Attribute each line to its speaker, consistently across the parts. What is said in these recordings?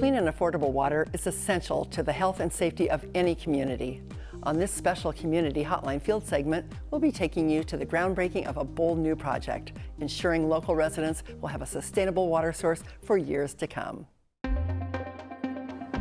Speaker 1: Clean and affordable water is essential to the health and safety of any community. On this special Community Hotline Field segment, we'll be taking you to the groundbreaking of a bold new project, ensuring local residents will have a sustainable water source for years to come.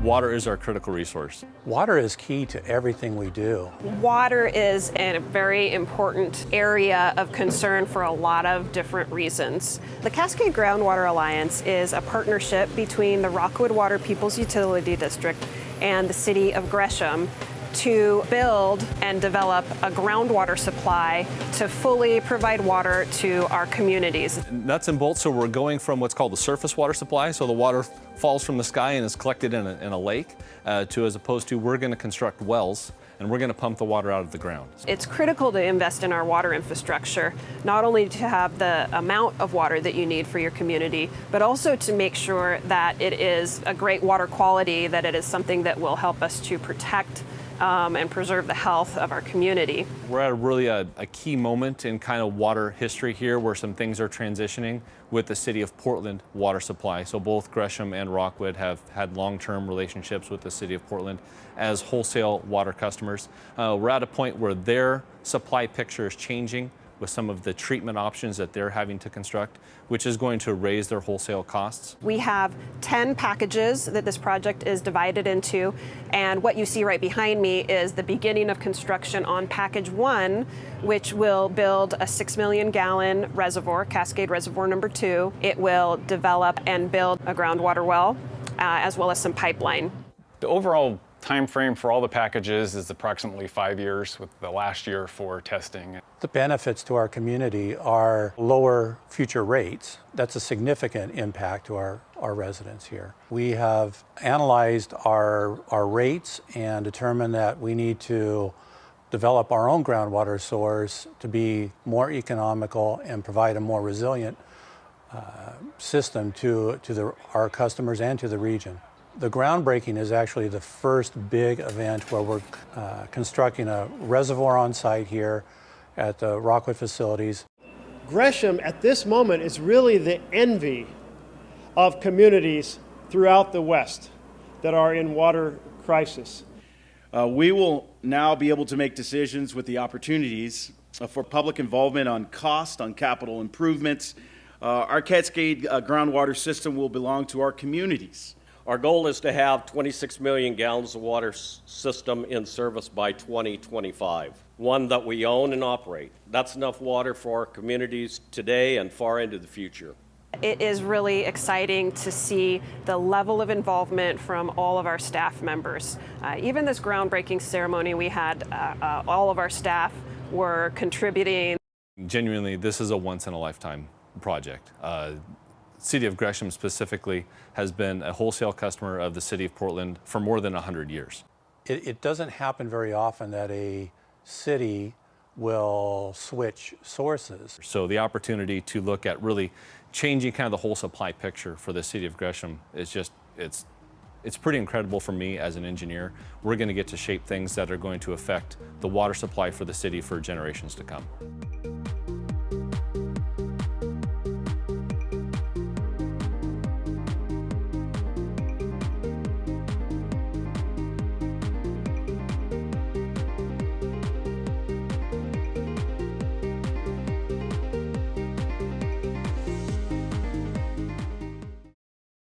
Speaker 2: Water is our critical resource.
Speaker 3: Water is key to everything we do.
Speaker 4: Water is a very important area of concern for a lot of different reasons. The Cascade Groundwater Alliance is a partnership between the Rockwood Water People's Utility District and the City of Gresham to build and develop a groundwater supply to fully provide water to our communities.
Speaker 2: Nuts and bolts, so we're going from what's called the surface water supply, so the water falls from the sky and is collected in a, in a lake, uh, to as opposed to we're going to construct wells and we're going to pump the water out of the ground.
Speaker 4: It's critical to invest in our water infrastructure, not only to have the amount of water that you need for your community, but also to make sure that it is a great water quality, that it is something that will help us to protect um, and preserve the health of our community.
Speaker 2: We're at a really a, a, key moment in kind of water history here where some things are transitioning with the city of Portland water supply. So both Gresham and Rockwood have had long-term relationships with the city of Portland as wholesale water customers. Uh, we're at a point where their supply picture is changing with some of the treatment options that they're having to construct, which is going to raise their wholesale costs.
Speaker 4: We have 10 packages that this project is divided into, and what you see right behind me is the beginning of construction on package one, which will build a 6 million gallon reservoir, Cascade Reservoir number two. It will develop and build a groundwater well, uh, as well as some pipeline.
Speaker 5: The overall time frame for all the packages is approximately five years with the last year for testing.
Speaker 3: The benefits to our community are lower future rates. That's a significant impact to our, our residents here. We have analyzed our, our rates and determined that we need to develop our own groundwater source to be more economical and provide a more resilient uh, system to, to the, our customers and to the region. The groundbreaking is actually the first big event where we're uh, constructing a reservoir on site here at the Rockwood facilities.
Speaker 6: Gresham at this moment is really the envy of communities throughout the West that are in water crisis.
Speaker 7: Uh, we will now be able to make decisions with the opportunities uh, for public involvement on cost, on capital improvements. Uh, our Cascade uh, groundwater system will belong to our communities.
Speaker 8: Our goal is to have 26 million gallons of water system in service by 2025, one that we own and operate. That's enough water for our communities today and far into the future.
Speaker 4: It is really exciting to see the level of involvement from all of our staff members. Uh, even this groundbreaking ceremony we had, uh, uh, all of our staff were contributing.
Speaker 2: Genuinely, this is a once in a lifetime project. City of Gresham specifically has been a wholesale customer of the City of Portland for more than 100 years.
Speaker 3: It, it doesn't happen very often that a city will switch sources.
Speaker 2: So the opportunity to look at really changing kind of the whole supply picture for the City of Gresham is just, it's it's pretty incredible for me as an engineer. We're going to get to shape things that are going to affect the water supply for the city for generations to come.